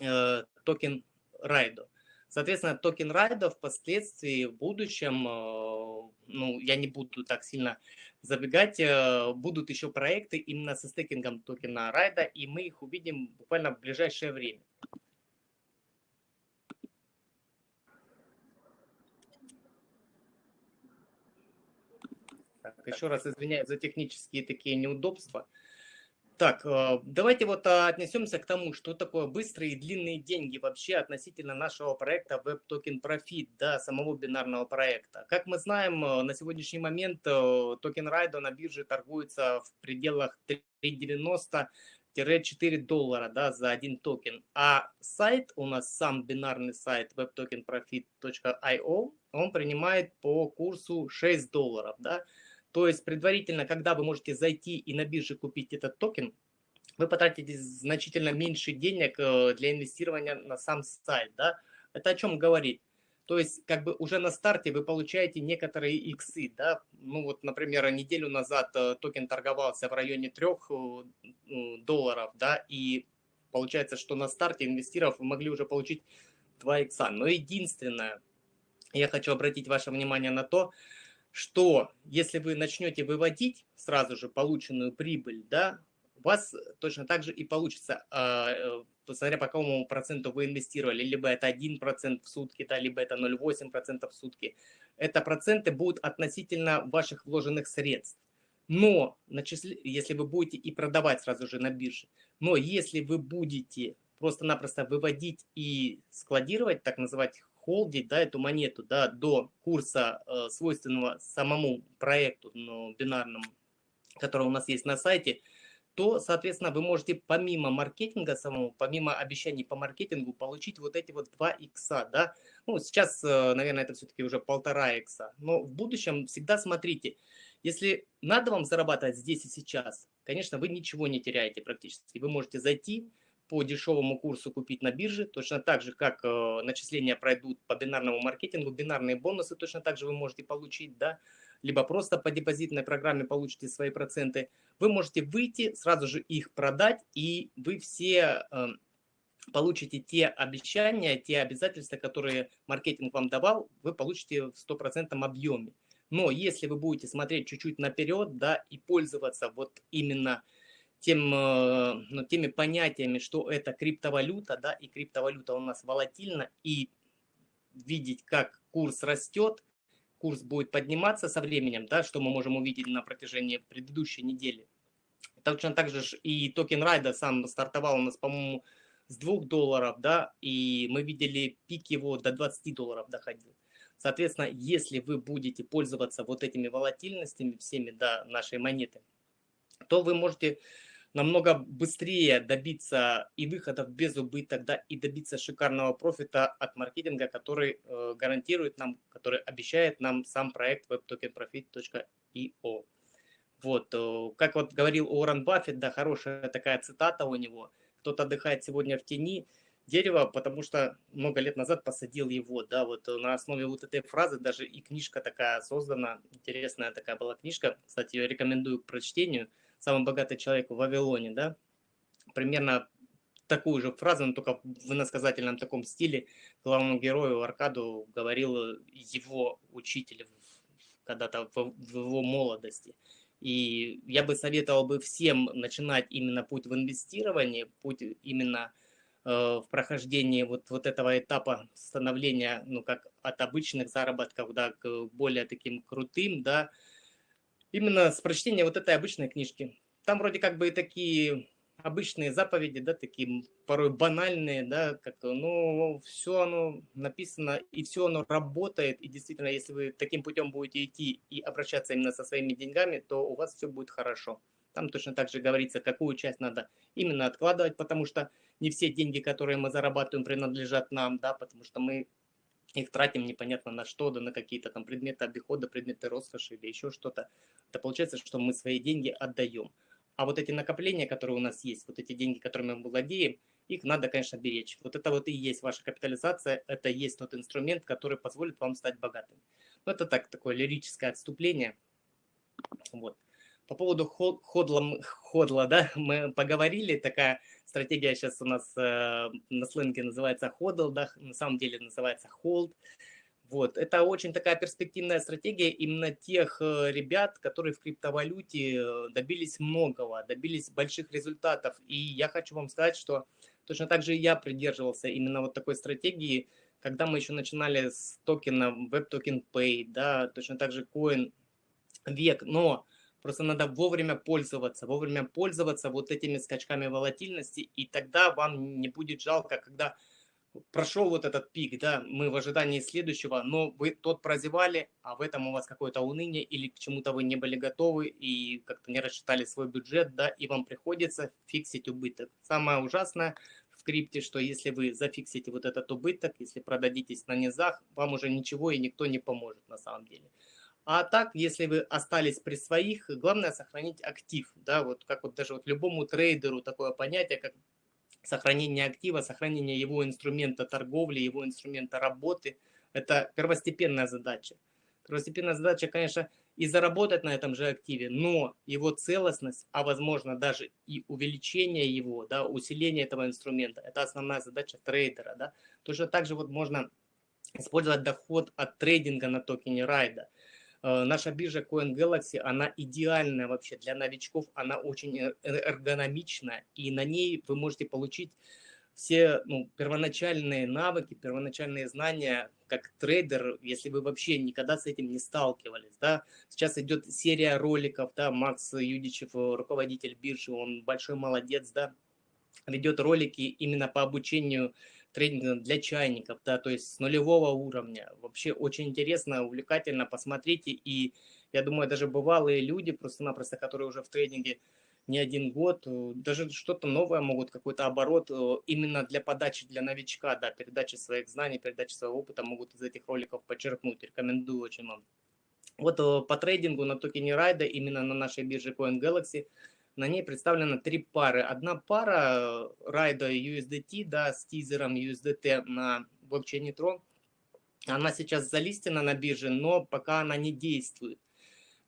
э, токен Raido. Соответственно, токен Raido впоследствии, в будущем, э, ну, я не буду так сильно забегать, э, будут еще проекты именно со стейкингом токена Raido, и мы их увидим буквально в ближайшее время. Так, еще раз извиняюсь за технические такие неудобства. Так, э, давайте вот а, отнесемся к тому, что такое быстрые и длинные деньги вообще относительно нашего проекта Web Token Profit, да, самого бинарного проекта. Как мы знаем, э, на сегодняшний момент э, токен Raido на бирже торгуется в пределах 3,90-4 доллара да, за один токен. А сайт у нас, сам бинарный сайт webtokenprofit.io, он принимает по курсу 6 долларов. Да. То есть предварительно, когда вы можете зайти и на бирже купить этот токен, вы потратите значительно меньше денег э, для инвестирования на сам сайт. Да? Это о чем говорит? То есть, как бы уже на старте вы получаете некоторые иксы, да, ну вот, например, неделю назад э, токен торговался в районе 3 э, долларов, да, и получается, что на старте инвестиров вы могли уже получить 2 икса. Но единственное, я хочу обратить ваше внимание на то, что если вы начнете выводить сразу же полученную прибыль, да, у вас точно так же и получится, а, э, смотря по какому проценту вы инвестировали, либо это 1% в сутки, да, либо это 0,8% в сутки. Это проценты будут относительно ваших вложенных средств. Но если вы будете и продавать сразу же на бирже, но если вы будете просто-напросто выводить и складировать, так называть холдить да, эту монету да, до курса, э, свойственного самому проекту ну, бинарному, который у нас есть на сайте, то, соответственно, вы можете помимо маркетинга самого, помимо обещаний по маркетингу, получить вот эти вот 2 икса, да. Ну, сейчас, э, наверное, это все-таки уже полтора икса. Но в будущем всегда смотрите, если надо вам зарабатывать здесь и сейчас, конечно, вы ничего не теряете практически. Вы можете зайти, по дешевому курсу купить на бирже, точно так же, как э, начисления пройдут по бинарному маркетингу, бинарные бонусы точно так же вы можете получить, да, либо просто по депозитной программе получите свои проценты. Вы можете выйти, сразу же их продать, и вы все э, получите те обещания, те обязательства, которые маркетинг вам давал, вы получите в стопроцентном объеме. Но если вы будете смотреть чуть-чуть наперед, да, и пользоваться вот именно тем, э, ну, теми понятиями, что это криптовалюта, да, и криптовалюта у нас волатильна, и видеть, как курс растет, курс будет подниматься со временем, да, что мы можем увидеть на протяжении предыдущей недели. Точно так же и токен райда сам стартовал у нас, по-моему, с 2 долларов, да, и мы видели пик его до 20 долларов доходил. Соответственно, если вы будете пользоваться вот этими волатильностями всеми, да, нашей монеты, то вы можете намного быстрее добиться и выходов без убыток, да, и добиться шикарного профита от маркетинга, который э, гарантирует нам, который обещает нам сам проект webtokenprofit.io. Вот, э, как вот говорил Уоррен Баффет, да, хорошая такая цитата у него, кто-то отдыхает сегодня в тени дерева, потому что много лет назад посадил его, да, вот на основе вот этой фразы даже и книжка такая создана, интересная такая была книжка, кстати, ее рекомендую к прочтению – самый богатый человек в Вавилоне, да, примерно такую же фразу, но только в иносказательном таком стиле главному герою Аркаду говорил его учитель когда-то в, его молодости. И я бы советовал бы всем начинать именно путь в инвестировании, путь именно э, в прохождении вот, вот этого этапа становления, ну, как от обычных заработков, да, к более таким крутым, да, именно с прочтения вот этой обычной книжки. Там вроде как бы и такие обычные заповеди, да, такие порой банальные, да, как, ну, все оно написано, и все оно работает, и действительно, если вы таким путем будете идти и обращаться именно со своими деньгами, то у вас все будет хорошо. Там точно так же говорится, какую часть надо именно откладывать, потому что не все деньги, которые мы зарабатываем, принадлежат нам, да, потому что мы их тратим непонятно на что, да на какие-то там предметы обихода, предметы роскоши или еще что-то. Это получается, что мы свои деньги отдаем. А вот эти накопления, которые у нас есть, вот эти деньги, которыми мы владеем, их надо, конечно, беречь. Вот это вот и есть ваша капитализация, это и есть тот инструмент, который позволит вам стать богатым. Ну, это так, такое лирическое отступление. Вот. По поводу ходла, ходла, да, мы поговорили, такая стратегия сейчас у нас э, на сленге называется ходл, да, на самом деле называется hold. Вот, это очень такая перспективная стратегия именно тех э, ребят, которые в криптовалюте э, добились многого, добились больших результатов. И я хочу вам сказать, что точно так же я придерживался именно вот такой стратегии, когда мы еще начинали с токена Web Token Pay, да, точно так же Coin век, но просто надо вовремя пользоваться, вовремя пользоваться вот этими скачками волатильности, и тогда вам не будет жалко, когда прошел вот этот пик, да, мы в ожидании следующего, но вы тот прозевали, а в этом у вас какое-то уныние или к чему-то вы не были готовы и как-то не рассчитали свой бюджет, да, и вам приходится фиксить убыток. Самое ужасное в крипте, что если вы зафиксите вот этот убыток, если продадитесь на низах, вам уже ничего и никто не поможет на самом деле. А так, если вы остались при своих, главное сохранить актив. Да, вот как вот даже вот любому трейдеру такое понятие, как сохранение актива, сохранение его инструмента торговли, его инструмента работы. Это первостепенная задача. Первостепенная задача, конечно, и заработать на этом же активе, но его целостность, а возможно даже и увеличение его, да, усиление этого инструмента, это основная задача трейдера. Да. Точно так же вот можно использовать доход от трейдинга на токене райда. Э, наша биржа CoinGalaxy, она идеальная вообще для новичков, она очень эргономичная, и на ней вы можете получить все ну, первоначальные навыки, первоначальные знания как трейдер, если вы вообще никогда с этим не сталкивались. Да? Сейчас идет серия роликов, да, Макс Юдичев, руководитель биржи, он большой молодец, да, ведет ролики именно по обучению тренинг для чайников, да, то есть с нулевого уровня. Вообще очень интересно, увлекательно, посмотрите. И я думаю, даже бывалые люди, просто-напросто, которые уже в тренинге не один год, э, даже что-то новое могут, какой-то оборот э, именно для подачи, для новичка, да, передачи своих знаний, передачи своего опыта могут из этих роликов подчеркнуть. Рекомендую очень вам. Вот э, по трейдингу на токене Райда, именно на нашей бирже CoinGalaxy, на ней представлено три пары. Одна пара райда USDT да, с тизером USDT на блокчейне Tron. Она сейчас залистена на бирже, но пока она не действует.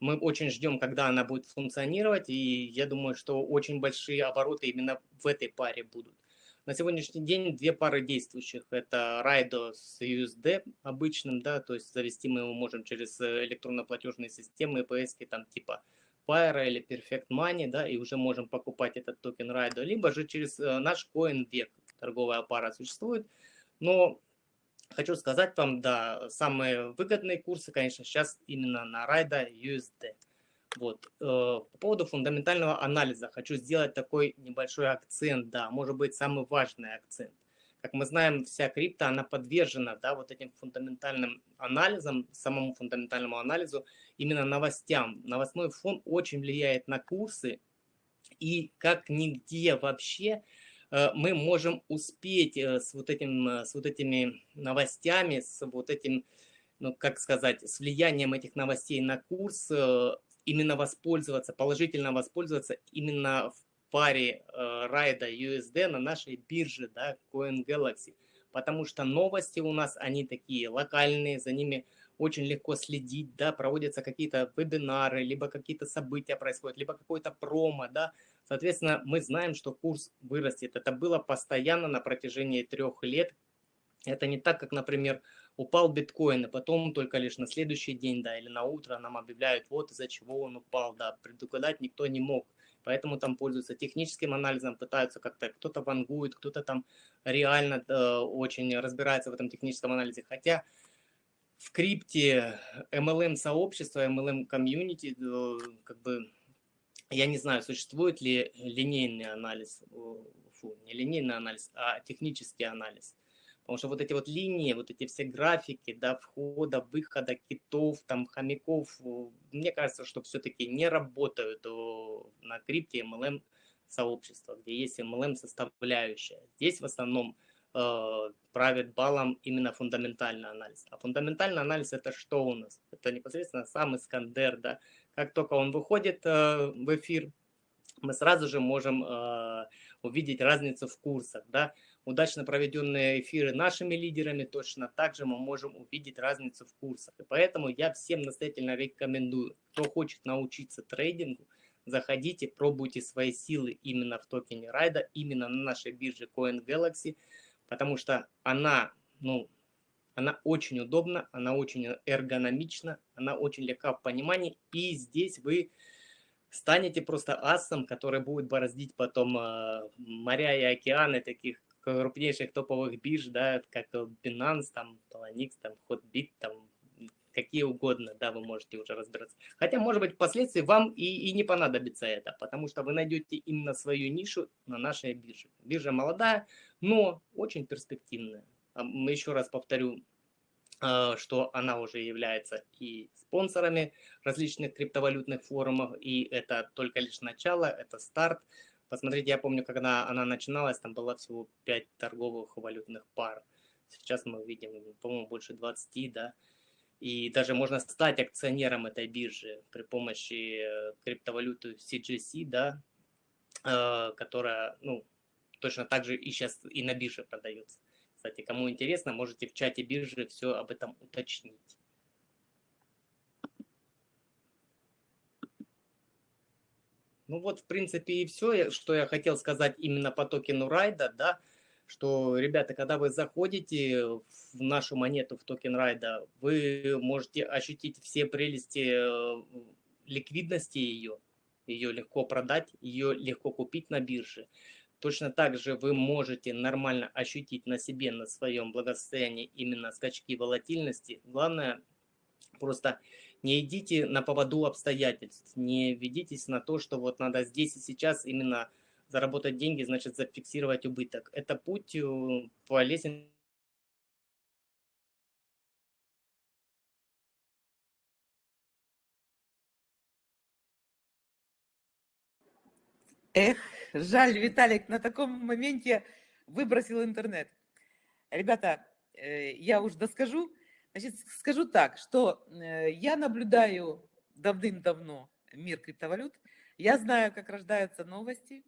Мы очень ждем, когда она будет функционировать, и я думаю, что очень большие обороты именно в этой паре будут. На сегодняшний день две пары действующих. Это Райдо с USD обычным, да, то есть завести мы его можем через электронно-платежные системы, EPS, там типа Pyro или Perfect Money, да, и уже можем покупать этот токен Райдо, либо же через э, наш CoinVec торговая пара существует. Но хочу сказать вам, да, самые выгодные курсы, конечно, сейчас именно на Райда USD. Вот. Э, по поводу фундаментального анализа хочу сделать такой небольшой акцент, да, может быть, самый важный акцент. Как мы знаем, вся крипта, она подвержена да, вот этим фундаментальным анализам, самому фундаментальному анализу, именно новостям. Новостной фон очень влияет на курсы, и как нигде вообще э, мы можем успеть э, с вот, этим, э, с вот этими новостями, с вот этим, ну как сказать, с влиянием этих новостей на курс, именно воспользоваться, положительно воспользоваться именно в паре райда USD на нашей бирже, да, CoinGalaxy. Потому что новости у нас, они такие локальные, за ними очень легко следить, да, проводятся какие-то вебинары, либо какие-то события происходят, либо какой-то промо, да. Соответственно, мы знаем, что курс вырастет. Это было постоянно на протяжении трех лет. Это не так, как, например, упал биткоин, и потом только лишь на следующий день, да, или на утро нам объявляют, вот из-за чего он упал, да, предугадать никто не мог поэтому там пользуются техническим анализом, пытаются как-то, кто-то вангует, кто-то там реально э, очень разбирается в этом техническом анализе, хотя в крипте MLM-сообщество, MLM-комьюнити, э, как бы, я не знаю, существует ли линейный анализ, фу, не линейный анализ, а технический анализ. Потому что вот эти вот линии, вот эти все графики, да, входа, выхода китов, там, хомяков, мне кажется, что все-таки не работают на крипте MLM сообщества, где есть MLM составляющая. Здесь в основном э, правит балом именно фундаментальный анализ. А фундаментальный анализ это что у нас? Это непосредственно сам Искандер, да. Как только он выходит э, в эфир, мы сразу же можем э, увидеть разницу в курсах, да удачно проведенные эфиры нашими лидерами, точно так же мы можем увидеть разницу в курсах. И поэтому я всем настоятельно рекомендую, кто хочет научиться трейдингу, заходите, пробуйте свои силы именно в токене райда, именно на нашей бирже Coin Galaxy, потому что она, ну, она очень удобна, она очень эргономична, она очень легка в понимании, и здесь вы станете просто асом, который будет бороздить потом э, моря и океаны таких крупнейших топовых бирж, да, как Binance, там, Poloniex, там, Hotbit, там, какие угодно, да, вы можете уже разбираться. Хотя, может быть, впоследствии вам и, и не понадобится это, потому что вы найдете именно свою нишу на нашей бирже. Биржа молодая, но очень перспективная. А мы еще раз повторю, а, что она уже является и спонсорами различных криптовалютных форумов, и это только лишь начало, это старт. Посмотрите, я помню, когда она начиналась, там было всего 5 торговых валютных пар. Сейчас мы видим, по-моему, больше 20, да. И даже можно стать акционером этой биржи при помощи э, криптовалюты CGC, да, э, которая, ну, точно так же и сейчас и на бирже продается. Кстати, кому интересно, можете в чате биржи все об этом уточнить. Ну вот, в принципе, и все, что я хотел сказать именно по токену райда, да, что, ребята, когда вы заходите в нашу монету, в токен райда, вы можете ощутить все прелести э, ликвидности ее, ее легко продать, ее легко купить на бирже. Точно так же вы можете нормально ощутить на себе, на своем благосостоянии именно скачки волатильности. Главное, просто не идите на поводу обстоятельств, не ведитесь на то, что вот надо здесь и сейчас именно заработать деньги, значит зафиксировать убыток. Это путь э, по лестнице Эх, жаль, Виталик на таком моменте выбросил интернет. Ребята, э, я уж доскажу. Значит, скажу так, что э, я наблюдаю давным-давно мир криптовалют. Я знаю, как рождаются новости.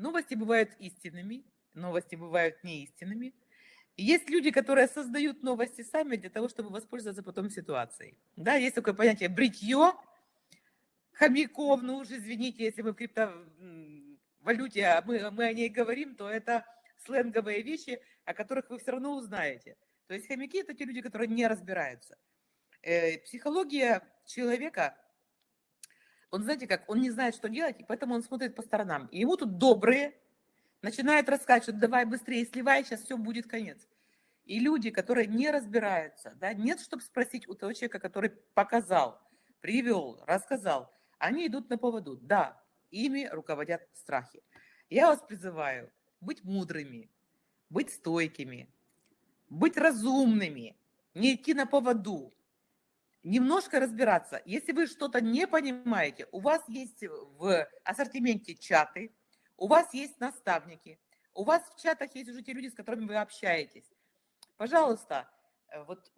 Новости бывают истинными, новости бывают неистинными. Есть люди, которые создают новости сами для того, чтобы воспользоваться потом ситуацией. Да, есть такое понятие бритье, хомяков, ну уж извините, если мы в криптовалюте, а мы, мы о ней говорим, то это сленговые вещи, о которых вы все равно узнаете. То есть хомяки – это те люди, которые не разбираются. Э, психология человека, он, знаете как, он не знает, что делать, и поэтому он смотрит по сторонам. И ему тут добрые начинают рассказывать, что давай быстрее сливай, сейчас все будет конец. И люди, которые не разбираются, да, нет, чтобы спросить у того человека, который показал, привел, рассказал – они идут на поводу. Да, ими руководят страхи. Я вас призываю быть мудрыми, быть стойкими, быть разумными, не идти на поводу, немножко разбираться. Если вы что-то не понимаете, у вас есть в ассортименте чаты, у вас есть наставники, у вас в чатах есть уже те люди, с которыми вы общаетесь. Пожалуйста, э, вот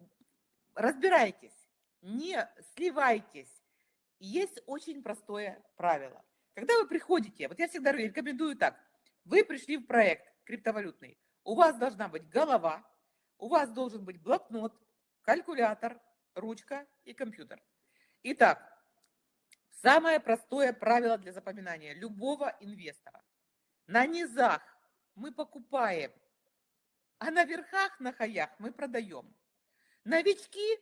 разбирайтесь, не сливайтесь, есть очень простое правило. Когда вы приходите, вот я всегда рекомендую так, вы пришли в проект криптовалютный, у вас должна быть голова, у вас должен быть блокнот, калькулятор, ручка и компьютер. Итак, самое простое правило для запоминания любого инвестора. На низах мы покупаем, а на верхах, на хаях мы продаем. Новички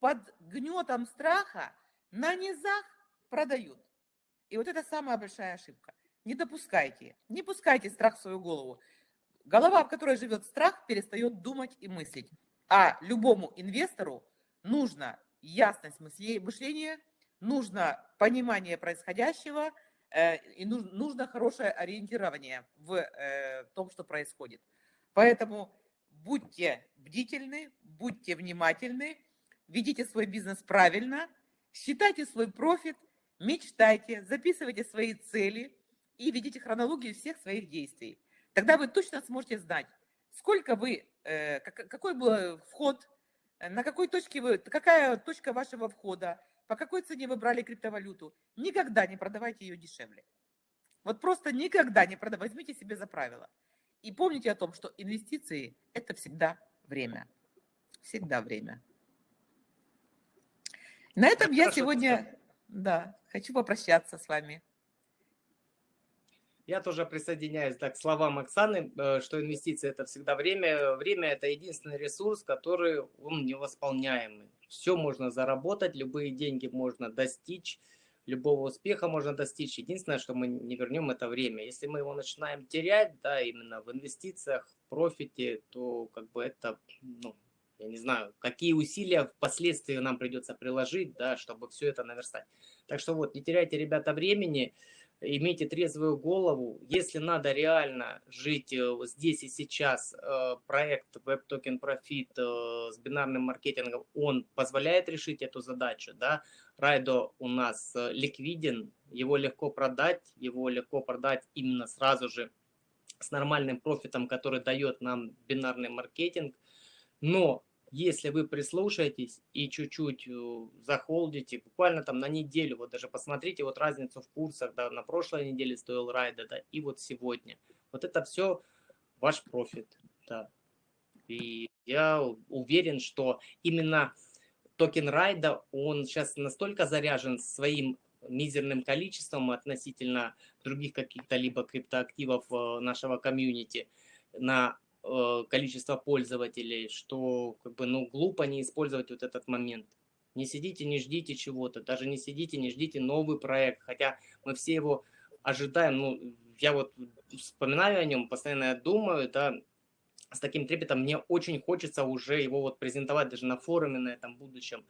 под гнетом страха на низах продают. И вот это самая большая ошибка. Не допускайте, не пускайте страх в свою голову. Голова, в которой живет страх, перестает думать и мыслить. А любому инвестору нужно ясность мышления, нужно понимание происходящего э, и нужно хорошее ориентирование в э, том, что происходит. Поэтому будьте бдительны, будьте внимательны, ведите свой бизнес правильно – Считайте свой профит, мечтайте, записывайте свои цели и ведите хронологию всех своих действий. Тогда вы точно сможете знать, сколько вы, э, какой был вход, на какой точке вы, какая точка вашего входа, по какой цене вы брали криптовалюту. Никогда не продавайте ее дешевле. Вот просто никогда не продавайте, возьмите себе за правило. И помните о том, что инвестиции – это всегда время. Всегда время. На этом я сегодня, да, хочу попрощаться с вами. Я тоже присоединяюсь да, к словам Оксаны, э, что инвестиции это всегда время. Время это единственный ресурс, который он невосполняемый. Все можно заработать, любые деньги можно достичь, любого успеха можно достичь. Единственное, что мы не вернем, это время. Если мы его начинаем терять, да, именно в инвестициях, в профите, то как бы это, ну, я не знаю, какие усилия впоследствии нам придется приложить, да, чтобы все это наверстать. Так что вот, не теряйте, ребята, времени имейте трезвую голову. Если надо реально жить э, здесь и сейчас, э, проект Web Token Profit э, с бинарным маркетингом, он позволяет решить эту задачу. Да? Райдо у нас ликвиден, его легко продать, его легко продать именно сразу же с нормальным профитом, который дает нам бинарный маркетинг. Но если вы прислушаетесь и чуть-чуть э, захолдите, буквально там на неделю, вот даже посмотрите вот разницу в курсах, да, на прошлой неделе стоил Raido, да, и вот сегодня. Вот это все ваш профит, да. И я уверен, что именно токен Raido, он сейчас настолько заряжен своим мизерным количеством относительно других каких-то либо криптоактивов э, нашего комьюнити на Э, количество пользователей, что как бы, ну, глупо не использовать вот этот момент. Не сидите, не ждите чего-то, даже не сидите, не ждите новый проект, хотя мы все его ожидаем, ну, я вот вспоминаю о нем, постоянно думаю, да, с таким трепетом, мне очень хочется уже его вот презентовать даже на форуме на этом будущем.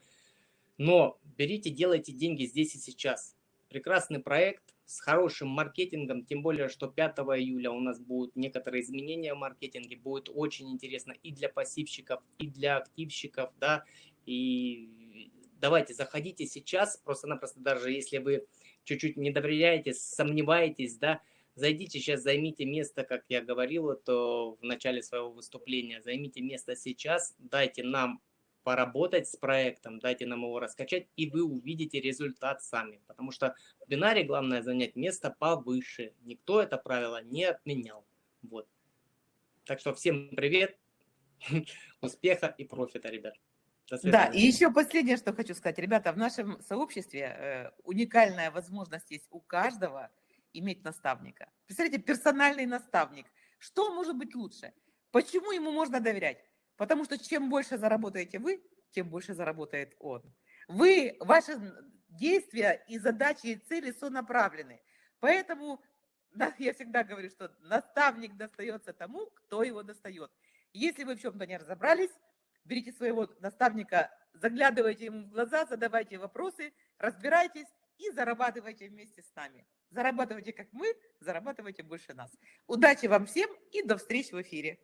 Но берите, делайте деньги здесь и сейчас. Прекрасный проект, с хорошим маркетингом, тем более, что 5 июля у нас будут некоторые изменения в маркетинге, будет очень интересно и для пассивщиков, и для активщиков, да, и давайте, заходите сейчас, просто-напросто даже если вы чуть-чуть не доверяете, сомневаетесь, да, зайдите сейчас, займите место, как я говорил то в начале своего выступления, займите место сейчас, дайте нам поработать с проектом, дайте нам его раскачать, и вы увидите результат сами. Потому что в бинаре главное занять место повыше. Никто это правило не отменял. Вот. Так что всем привет, успеха и профита, ребят. Да, и еще последнее, что хочу сказать. Ребята, в нашем сообществе э, уникальная возможность есть у каждого иметь наставника. Представляете, персональный наставник. Что может быть лучше? Почему ему можно доверять? Потому что чем больше заработаете вы, тем больше заработает он. Вы, ваши действия и задачи и цели сонаправлены. Поэтому я всегда говорю, что наставник достается тому, кто его достает. Если вы в чем-то не разобрались, берите своего наставника, заглядывайте ему в глаза, задавайте вопросы, разбирайтесь и зарабатывайте вместе с нами. Зарабатывайте как мы, зарабатывайте больше нас. Удачи вам всем и до встречи в эфире.